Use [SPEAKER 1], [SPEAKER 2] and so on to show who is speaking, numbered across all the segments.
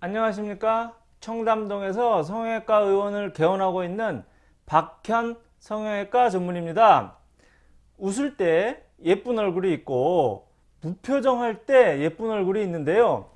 [SPEAKER 1] 안녕하십니까? 청담동에서 성형외과 의원을 개원하고 있는 박현 성형외과 전문입니다. 웃을 때 예쁜 얼굴이 있고 무표정할 때 예쁜 얼굴이 있는데요.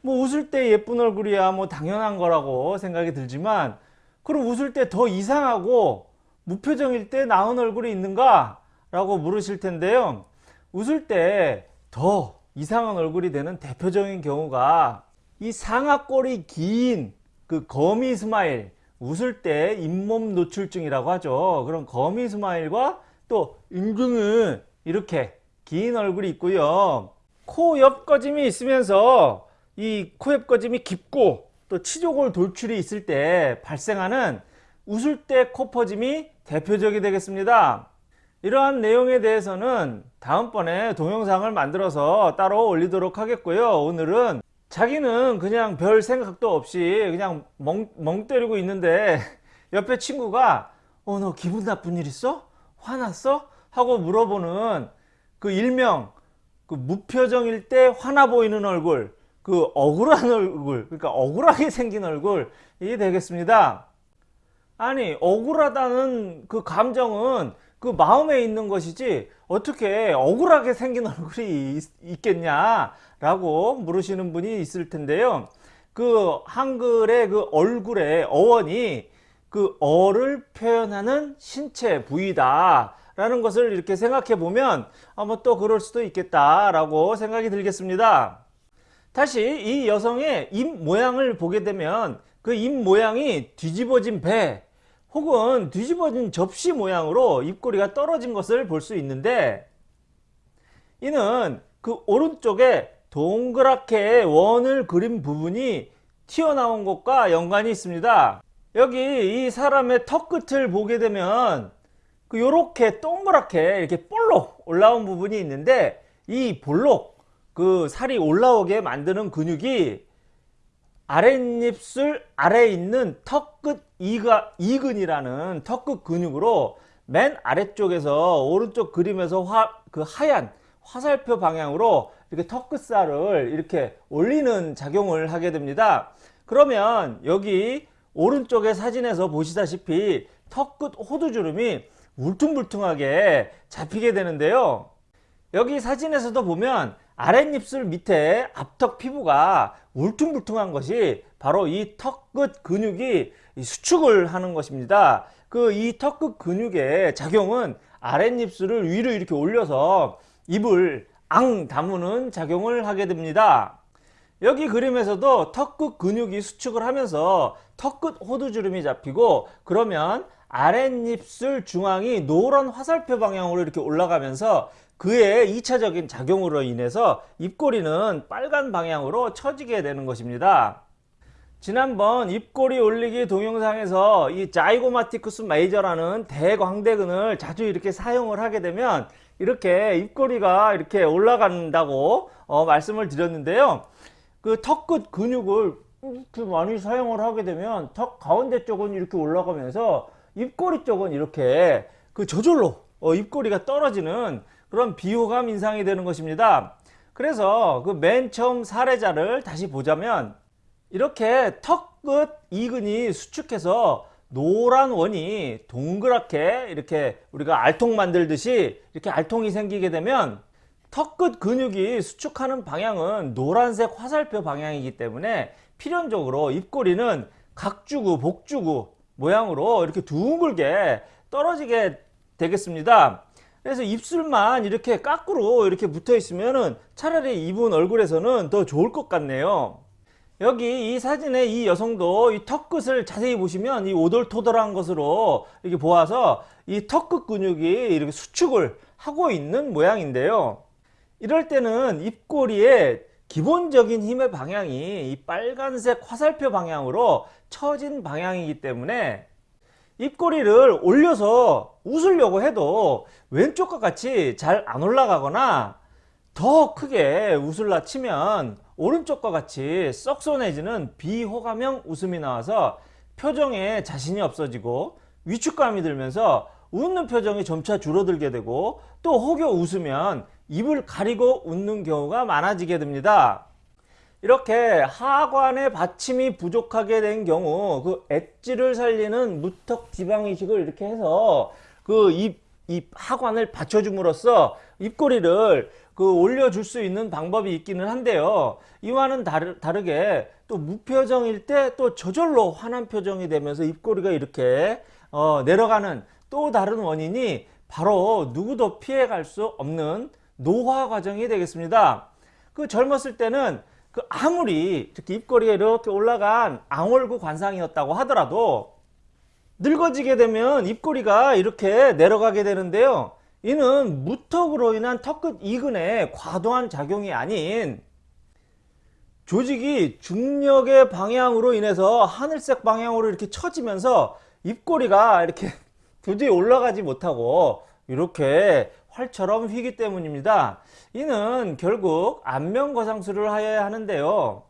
[SPEAKER 1] 뭐 웃을 때 예쁜 얼굴이야 뭐 당연한 거라고 생각이 들지만 그럼 웃을 때 더 이상하고 무표정일 때 나은 얼굴이 있는가? 라고 물으실 텐데요. 웃을 때 더 이상한 얼굴이 되는 대표적인 경우가 이 상악골이 긴 그 gummy smile 웃을 때 잇몸 노출증이라고 하죠. 그런 gummy smile과 또 인중은 이렇게 긴 얼굴이 있고요. 코옆 꺼짐이 있으면서 이 코옆 꺼짐이 깊고 또 치조골 돌출이 있을 때 발생하는 웃을 때 코 퍼짐이 대표적이 되겠습니다. 이러한 내용에 대해서는 다음번에 동영상을 만들어서 따로 올리도록 하겠고요. 오늘은 자기는 그냥 별 생각도 없이 그냥 멍, 멍 때리고 있는데 옆에 친구가 어 너 기분 나쁜 일 있어? 화났어? 하고 물어보는 그 일명 그 무표정일 때 화나 보이는 얼굴 그 억울한 얼굴 그러니까 억울하게 생긴 얼굴이 되겠습니다 아니 억울하다는 그 감정은 그 마음에 있는 것이지 어떻게 억울하게 생긴 얼굴이 있, 겠냐 라고 물으시는 분이 있을 텐데요. 그 한글의 그 얼굴의 어원이 그 어를 표현하는 신체 부위다 라는 것을 이렇게 생각해 보면 아마 또 그럴 수도 있겠다 라고 생각이 들겠습니다. 다시 이 여성의 입 모양을 보게 되면 그 입 모양이 뒤집어진 배 혹은 뒤집어진 접시 모양으로 입꼬리가 떨어진 것을 볼 수 있는데 이는 그 오른쪽에 동그랗게 원을 그린 부분이 튀어나온 것과 연관이 있습니다. 여기 이 사람의 턱 끝을 보게 되면 그 요렇게 동그랗게 이렇게 볼록 올라온 부분이 있는데 이 볼록 그 살이 올라오게 만드는 근육이 아랫입술 아래에 있는 턱끝 이근이라는 턱끝 근육으로 맨 아래쪽에서 오른쪽 그림에서 화, 그 하얀 화살표 방향으로 이렇게 턱끝살을 이렇게 올리는 작용을 하게 됩니다. 그러면 여기 오른쪽의 사진에서 보시다시피 턱끝 호두주름이 울퉁불퉁하게 잡히게 되는데요. 여기 사진에서도 보면 아랫입술 밑에 앞턱 피부가 울퉁불퉁한 것이 바로 이 턱끝 근육이 수축을 하는 것입니다. 그 이 턱끝 근육의 작용은 아랫입술을 위로 이렇게 올려서 입을 앙 다무는 작용을 하게 됩니다. 여기 그림에서도 턱끝 근육이 수축을 하면서 턱끝 호두주름이 잡히고 그러면 아랫입술 중앙이 노란 화살표 방향으로 이렇게 올라가면서 그의 2차적인 작용으로 인해서 입꼬리는 빨간 방향으로 처지게 되는 것입니다. 지난번 입꼬리 올리기 동영상에서 이 자이고마티쿠스 메이저라는 대광대근을 자주 이렇게 사용을 하게 되면 이렇게 입꼬리가 이렇게 올라간다고 어, 말씀을 드렸는데요. 그 턱 끝 근육을 이렇게 많이 사용을 하게 되면 턱 가운데 쪽은 이렇게 올라가면서 입꼬리 쪽은 이렇게 그 저절로 어, 입꼬리가 떨어지는 그런 비호감 인상이 되는 것입니다. 그래서 그 맨 처음 사례자를 다시 보자면 이렇게 턱 끝 이근이 수축해서 노란 원이 동그랗게 이렇게 우리가 알통 만들듯이 이렇게 알통이 생기게 되면 턱끝 근육이 수축하는 방향은 노란색 화살표 방향이기 때문에 필연적으로 입꼬리는 각주구 복주구 모양으로 이렇게 둥글게 떨어지게 되겠습니다. 그래서 입술만 이렇게 까꾸로 이렇게 붙어 있으면 차라리 이분 얼굴에서는 더 좋을 것 같네요 여기 이 사진에 이 여성도 이 턱끝을 자세히 보시면 이 오돌토돌한 것으로 이렇게 보아서 이 턱끝 근육이 이렇게 수축을 하고 있는 모양인데요. 이럴 때는 입꼬리의 기본적인 힘의 방향이 이 빨간색 화살표 방향으로 처진 방향이기 때문에 입꼬리를 올려서 웃으려고 해도 왼쪽과 같이 잘 안 올라가거나 더 크게 웃을라 치면 오른쪽과 같이 썩소내지는 비호감형 웃음이 나와서 표정에 자신이 없어지고 위축감이 들면서 웃는 표정이 점차 줄어들게 되고 또 혹여 웃으면 입을 가리고 웃는 경우가 많아지게 됩니다. 이렇게 하관의 받침이 부족하게 된 경우 그 엣지를 살리는 무턱 지방 이식을 이렇게 해서 그 입 이 하관을 받쳐줌으로써 입꼬리를 그 올려줄 수 있는 방법이 있기는 한데요. 이와는 다르, 다르게 또 무표정일 때 또 저절로 환한 표정이 되면서 입꼬리가 이렇게 어, 내려가는 또 다른 원인이 바로 누구도 피해갈 수 없는 노화 과정이 되겠습니다. 그 젊었을 때는 그 아무리 이렇게 입꼬리가 이렇게 올라간 앙월구 관상이었다고 하더라도 늙어지게 되면 입꼬리가 이렇게 내려가게 되는데요. 이는 무턱으로 인한 턱끝 이근의 과도한 작용이 아닌 조직이 중력의 방향으로 인해서 하늘색 방향으로 이렇게 처지면서 입꼬리가 이렇게 도저히 올라가지 못하고 이렇게 활처럼 휘기 때문입니다. 이는 결국 안면거상술을 하여야 하는데요.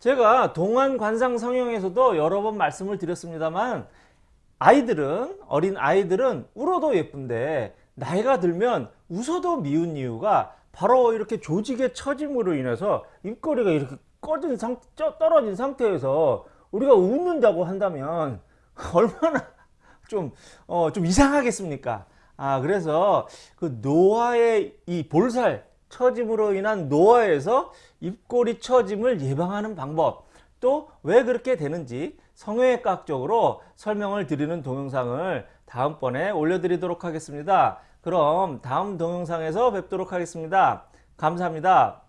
[SPEAKER 1] 제가 동안관상 성형에서도 여러 번 말씀을 드렸습니다만 아이들은 어린 아이들은 울어도 예쁜데 나이가 들면 웃어도 미운 이유가 바로 이렇게 조직의 처짐으로 인해서 입꼬리가 이렇게 꺼진 상 떨어진 상태에서 우리가 웃는다고 한다면 얼마나 좀, 어, 좀 이상하겠습니까? 아, 그래서 그 노화의 이 볼살 처짐으로 인한 노화에서 입꼬리 처짐을 예방하는 방법 또 왜 그렇게 되는지 성형외과학적으로 설명을 드리는 동영상을 다음번에 올려드리도록 하겠습니다. 그럼 다음 동영상에서 뵙도록 하겠습니다. 감사합니다.